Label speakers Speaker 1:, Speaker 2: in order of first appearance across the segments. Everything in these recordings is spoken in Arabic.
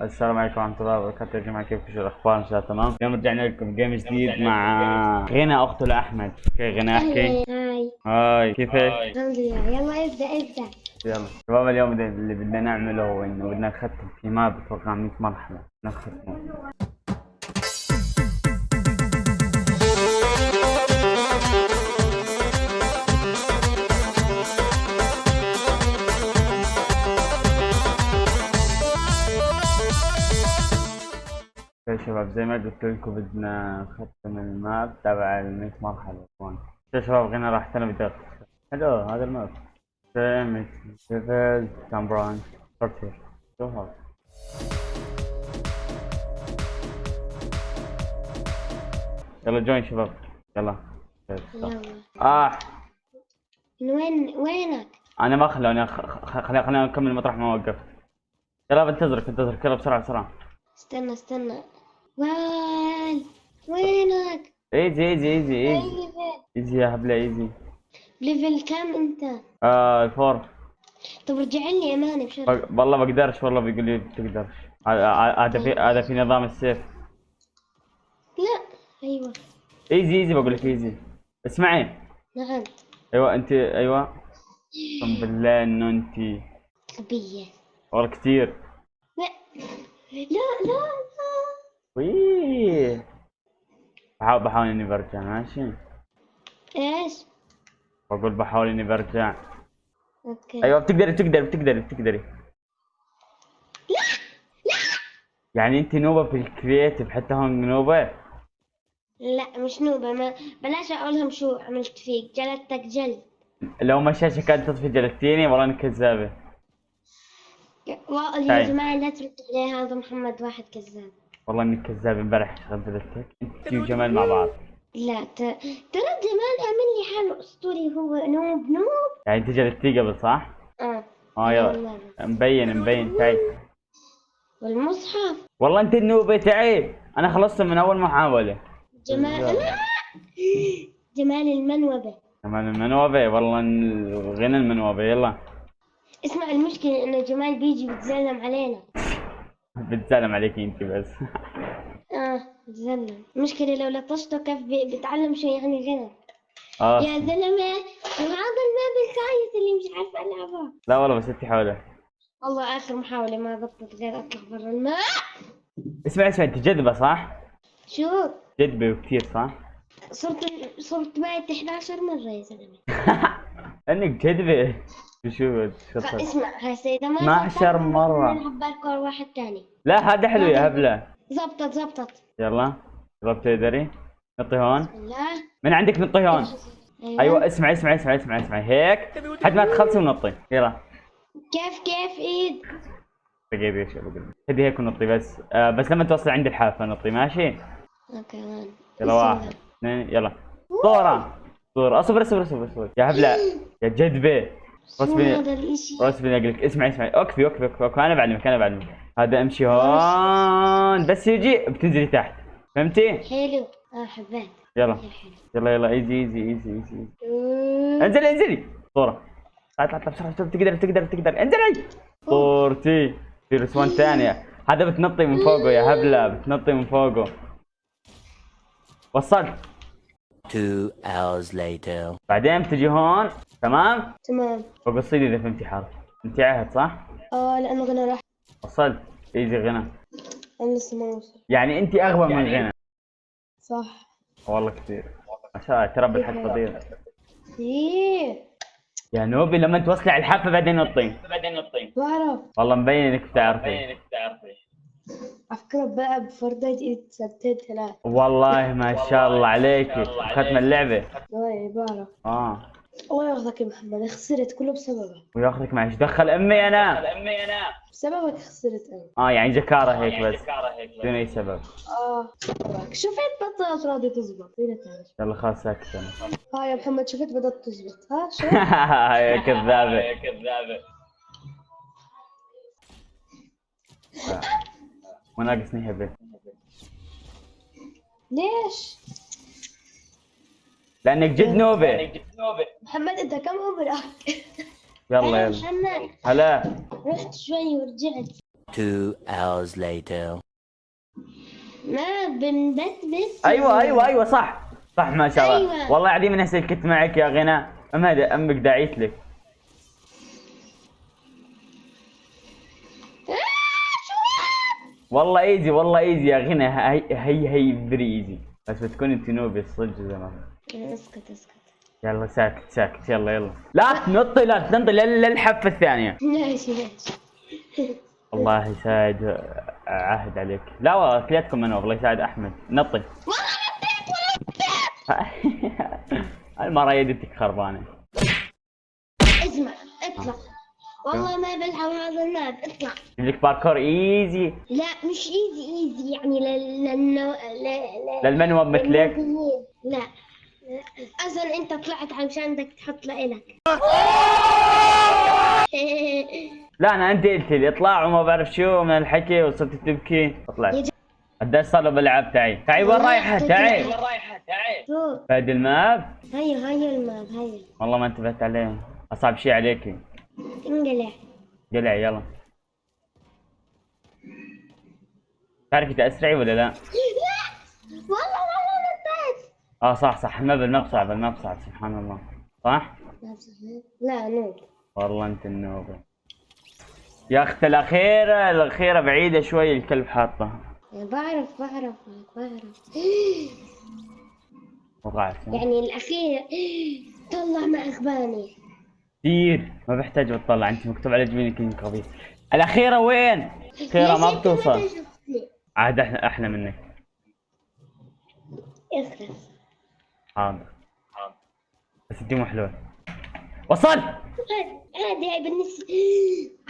Speaker 1: السلام عليكم ورحمة الله وبركاته يا جماعة كيفكم؟ شو الأخبار؟ إن شاء الله تمام؟ اليوم رجعنا لكم جيم جديد مع غنى أخته لأحمد، كيف غنى أحكي؟
Speaker 2: هاي.
Speaker 1: هاي كيفك؟
Speaker 2: الحمد لله. يلا ابدأ ابدأ.
Speaker 1: يلا. شباب اليوم اللي بدنا نعمله هو إنه بدنا نختم في ما بتوقع 100 مرحلة، بدنا نختمه. شباب زي ما قلت لكم بدنا نختم الماب تبع ال 100 مرحلة. هون شباب غنى راح بدي أختصر. حلو هذا الماب. سيمت ليفل كامبران فورتير هذا يلا جوين شباب. يلا. آه.
Speaker 2: من وين وينك؟
Speaker 1: أنا ما خلوني خلينا خلينا نكمل مطرح ما وقفت. يلا بنتظرك بنتظرك يلا بسرعة بسرعة.
Speaker 2: استنى استنى. وال وينك؟
Speaker 1: easy
Speaker 2: easy
Speaker 1: easy
Speaker 2: easy؟
Speaker 1: easy يا هبلة easy.
Speaker 2: level كام أنت؟
Speaker 1: آه ال four
Speaker 2: طب رجع لي اماني بشرف
Speaker 1: والله بقدرش والله بيقول لي بتقدرش هذا في هذا في نظام ال save.
Speaker 2: لا. أيوه.
Speaker 1: easy easy بقول لك easy. اسمعي.
Speaker 2: نعم.
Speaker 1: أيوه انت أيوه. اقسم بالله إنه أنت
Speaker 2: غبية
Speaker 1: والله كثير.
Speaker 2: لا لا لا.
Speaker 1: ويه بحاول بحاول إني برجع ماشي؟
Speaker 2: إيش؟
Speaker 1: بقول بحاول إني برجع.
Speaker 2: okay.
Speaker 1: أيوه بتقدري بتقدري بتقدري بتقدري.
Speaker 2: لا لا.
Speaker 1: يعني انت نوبة في ال creative حتى هون نوبة؟
Speaker 2: لا مش نوبة ما بلاش اقولهم شو عملت فيك جلدتك جلد.
Speaker 1: لو ما الشاشه كانت تطفي جلدتيني والله انك كذابة.
Speaker 2: والله يا
Speaker 1: طيب.
Speaker 2: جماعة لا تردوا عليه هذا محمد واحد كذاب.
Speaker 1: والله إنك كذابه امبارح جلدتك أنت وجمال مع بعض.
Speaker 2: لا ت... ترى جمال عمل لي حاله أسطوري هو نوب نوب.
Speaker 1: يعني أنت جلدتيه قبل صح؟
Speaker 2: آه.
Speaker 1: آه يلا. مبين مبين تعي.
Speaker 2: والمصحف.
Speaker 1: والله أنت النوبة تعي. أنا خلصت من أول محاولة.
Speaker 2: جمال لا. جمال المنوبة.
Speaker 1: كمان المنوبة والله غنى المنوبة يلا.
Speaker 2: اسمع المشكلة انه جمال بيجي بيتزلم علينا.
Speaker 1: بتسلم عليك انت بس.
Speaker 2: آه بيتزلم المشكلة لو لطشته كيف بيتعلم شو يعني غنى
Speaker 1: آه.
Speaker 2: يا زلمة هذا الماب الخايس اللي مش عارفة العبها
Speaker 1: لا والله بس انت حاولة
Speaker 2: والله آخر محاولة ما ضبطت غير أطلع برا الماء.
Speaker 1: اسمع اسمع انت جذبة صح؟
Speaker 2: شو؟
Speaker 1: جذبة كثير صح؟
Speaker 2: صرت صرت بعد 11 مرة يا زلمة.
Speaker 1: انك جذبة شو؟
Speaker 2: اسمع هسه ما
Speaker 1: 12
Speaker 2: زبطت،
Speaker 1: مرة.
Speaker 2: نلعب باركور واحد تاني.
Speaker 1: لا هذا حلو يا هبلة.
Speaker 2: زبطت زبطت.
Speaker 1: يلا. يلا بتقدري نطي هون.
Speaker 2: لا
Speaker 1: من عندك نطي هون؟ أيوه. اسمع اسمع اسمع اسمع اسمع. هيك. حد ما تخلصي ونطي. يلا.
Speaker 2: كيف كيف إيد؟
Speaker 1: دقيقة إيش بقول خذي هيك ونطي بس. آه بس لما توصل عند الحافة نطي ماشي؟
Speaker 2: okay
Speaker 1: يلا واحد اثنين يلا. صورة. صورة. اصبر اصبر اصبر اصبر يا هبلة. يا جذبة أقول لك. اسمعي اسمعي اوكفي اوكفي اوكفي, أوكفي. أنا بعلمك أنا بعلمك. هذا أمشي هون. بس يجي بتنزلي تحت. فهمتي؟
Speaker 2: حلو. آه حبيت.
Speaker 1: يلا. يلا يلا easy easy easy
Speaker 2: easy.
Speaker 1: انزلي انزلي. صورة. اطلع اطلع بسرعة بسرعة. تقدر تقدر تقدر انزلي. صورتي. في رسوان ثانية. هذا بتنطي من فوقه يا هبلة. بتنطي من فوقه. وصلت
Speaker 3: Two hours later.
Speaker 1: بعدين بتجي هون تمام؟
Speaker 2: تمام.
Speaker 1: فوق الصيد إذا فهمتي حرف انت عهد صح؟
Speaker 2: آه لأنه غنى راح.
Speaker 1: وصلت. ايزي غنى.
Speaker 2: أنا لسه ما وصل
Speaker 1: يعني أنت أغبى من غنى.
Speaker 2: صح.
Speaker 1: والله كثير. ما شاء الله ترى بالحق فضيل
Speaker 2: إيه.
Speaker 1: يا نوبي لما توصلي على الحافة بعدين نطي بعدين نطي
Speaker 2: بعرف.
Speaker 1: والله مبين إنك بتعرفي.
Speaker 2: على فكرة بلعب فورتنايت إيد سنتين ثلاث
Speaker 1: والله ما شاء الله عليك. ختم اللعبة.
Speaker 2: إيه بعرف
Speaker 1: آه.
Speaker 2: الله ياخذك يا محمد. خسرت كله بسببك.
Speaker 1: وياخذك معي إيش دخل أمي أنا؟
Speaker 2: بسببك خسرت أنا.
Speaker 1: آه يعني جكارة هيك بس. بدون أي سبب.
Speaker 2: آه شفت بطلت راضي تزبط.
Speaker 1: يلا خلاص ساكت أنا
Speaker 2: ها يا محمد شفت بدأت تزبط. ها شو
Speaker 1: يا كذابة. وناقصني هبه
Speaker 2: ليش؟
Speaker 1: لأنك جد نوبة.
Speaker 2: محمد أنت كم عمرك؟
Speaker 1: يلا يلا. هلا.
Speaker 2: رحت شوي ورجعت.
Speaker 3: Two hours later.
Speaker 2: ما بنبتبس
Speaker 1: أيوه أيوه أيوه صح. صح ما شاء الله.
Speaker 2: أيوة.
Speaker 1: والله العظيم اني سلكت معك يا غنى أمك داعيت لك. والله easy والله easy يا غنى هي هي هي very easy بس بتكون انت noobie الصدق زي ما
Speaker 2: اسكت اسكت.
Speaker 1: يلا ساكت ساكت. يلا يلا. لا تنطي لا تنطي لا الحفه الثانية
Speaker 2: ماشي ماشي.
Speaker 1: الله يساعد عهد عليك. لا والله كليتكم أنا والله يساعد أحمد. نطي. المرة يدتك خربانه
Speaker 2: والله ما بلعب هذا ال map اطلع.
Speaker 1: يجيك parkour easy
Speaker 2: لا مش easy easy يعني لل للنو... ل... ل...
Speaker 1: لل noob
Speaker 2: مثلك. لا. أصلا أنت طلعت عشان بدك تحط لإلك.
Speaker 1: لا أنا أنت قلت لي اطلع وما بعرف شو من الحكي وصرت تبكي. طلعت قديش صار له بالعاب تعي. تعي وين رايحة؟ تعي.
Speaker 2: شوف
Speaker 1: فهد الماب.
Speaker 2: هيا هيا الماب هيا
Speaker 1: والله ما انتبهت عليه. أصعب شيء عليكي
Speaker 2: انقلع.
Speaker 1: قلع يلا. تعرفي تأسرعي ولا لا؟
Speaker 2: لا والله والله نطيت
Speaker 1: آه صح صح. صعب الماب صعب سبحان الله. صح؟
Speaker 2: لا نوب
Speaker 1: والله أنت النوبة. يا اخت الأخيرة الأخيرة بعيدة شوي الكلب حاطة
Speaker 2: بعرف بعرف بعرف.
Speaker 1: وقعت.
Speaker 2: يعني الأخير طلع مع إخواني
Speaker 1: كثير ما بحتاج بتطلع أنت مكتوب على جبينك انك غبي الأخيرة وين؟ الأخيرة ما بتوصل. عاد أحلى أحلى منك.
Speaker 2: اخرس
Speaker 1: حاضر. بس انت مو حلوة. وصل!
Speaker 2: هذه هاي بالنسبة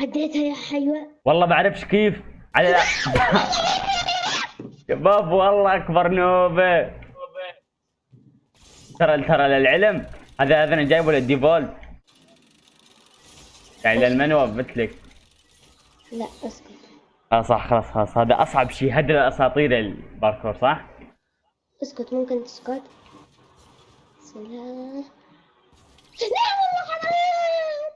Speaker 2: عديتها يا حيوة
Speaker 1: والله بعرفش كيف. على شباب والله أكبر نوبة. ترى ترى للعلم هذا هذا أنا جايبه للديفولت. يعني لل noob مثلك
Speaker 2: لا أسكت.
Speaker 1: آه صح خلاص خلاص. هذا أصعب شيء. هذا اساطير الباركور صح؟
Speaker 2: أسكت ممكن تسكت. سلام. لا والله حرام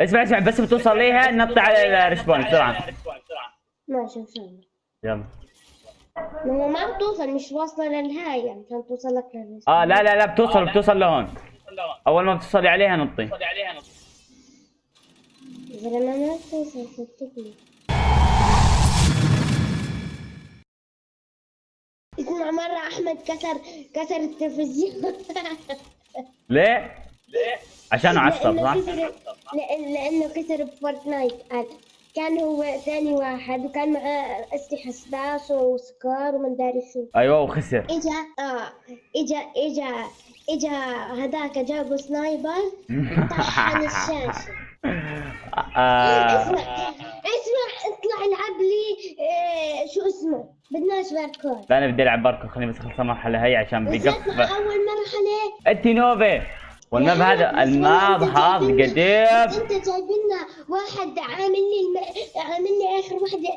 Speaker 1: اسمع اسمع بس بتوصل ليها نط على ال respawn بسرعة.
Speaker 2: ماشي ان شاء الله.
Speaker 1: يلا.
Speaker 2: ما ما بتوصل مش واصلة للهاي يعني عشان توصل لك للرسم
Speaker 1: آه لا لا لا بتوصل بتوصل لهون. أول ما بتوصلي عليها نطي.
Speaker 2: زلمة ما بتوصل صدقني اسمع مرة أحمد كسر كسر التلفزيون
Speaker 1: ليه؟ عشانه عصب
Speaker 2: لأنه
Speaker 1: صح؟
Speaker 2: لأنه كسر ب Fortnite قال كان هو ثاني واحد وكان معاه أسلحة SPAS و SCAR ومن داري شو
Speaker 1: أيوه وخسر
Speaker 2: اجا آه اجا اجا إجا هذاك جابوا sniper طحن الشاشة
Speaker 1: آه
Speaker 2: اسمع اسمع اطلع العب لي آه شو اسمه؟ بدناش باركور.
Speaker 1: لا أنا بدي ألعب باركو خليني بس أخلص المرحلة هي عشان
Speaker 2: بس
Speaker 1: بيقف
Speaker 2: أول مرحلة.
Speaker 1: أنت noob. وال
Speaker 2: map
Speaker 1: هذا ال
Speaker 2: map
Speaker 1: هذا قديم.
Speaker 2: أنت جايب لنا واحد عامل لي الم... عامل لي آخر واحدة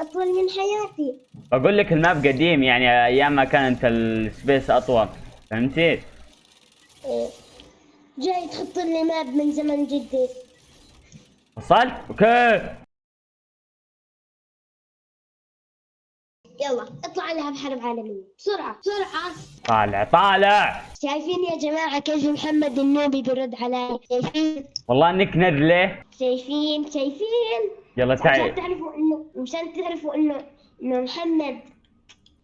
Speaker 2: أطول من حياتي.
Speaker 1: بقول لك ال map قديم يعني أيام ما كانت السبيس أطول. فهمتي؟
Speaker 2: إيه. جاي تحط لي map من زمن جدي.
Speaker 1: وصلت؟ okay.
Speaker 2: يلا اطلع العب حرب عالمية. بسرعة. بسرعة.
Speaker 1: طالع طالع.
Speaker 2: شايفين يا جماعة كيف محمد النوبي برد علي؟ شايفين؟
Speaker 1: والله إنك نذله
Speaker 2: شايفين؟ شايفين؟
Speaker 1: يلا
Speaker 2: عشان
Speaker 1: تعي.
Speaker 2: تعرفوا انه مشان تعرفوا انه إنه محمد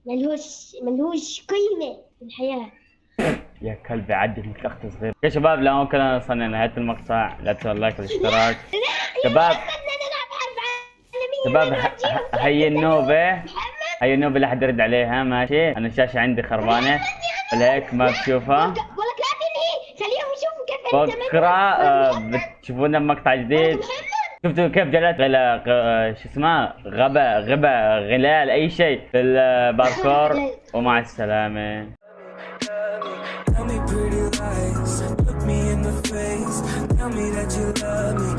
Speaker 2: ملهوش ملهوش قيمة في الحياة.
Speaker 1: يا كلبي عدي انك اخت صغير. يا شباب لا ممكن وصلنا لنهايه المقطع. لا تنسوا اللايك والاشتراك. شباب شباب هي النوبه هي النوبه لا حد يرد عليها. ماشي. أنا الشاشة عندي خربانة. فلهيك ما بتشوفها
Speaker 2: ولك لا تنهي خليهم يشوفوا كيف أنت
Speaker 1: بكره آه، بتشوفونا بمقطع جديد. شفتوا كيف جلت؟ غلا غ- شو اسمه؟ غبا غبا غلال أي شيء. في الباركور. ومع
Speaker 4: السلامة. Me that you love me.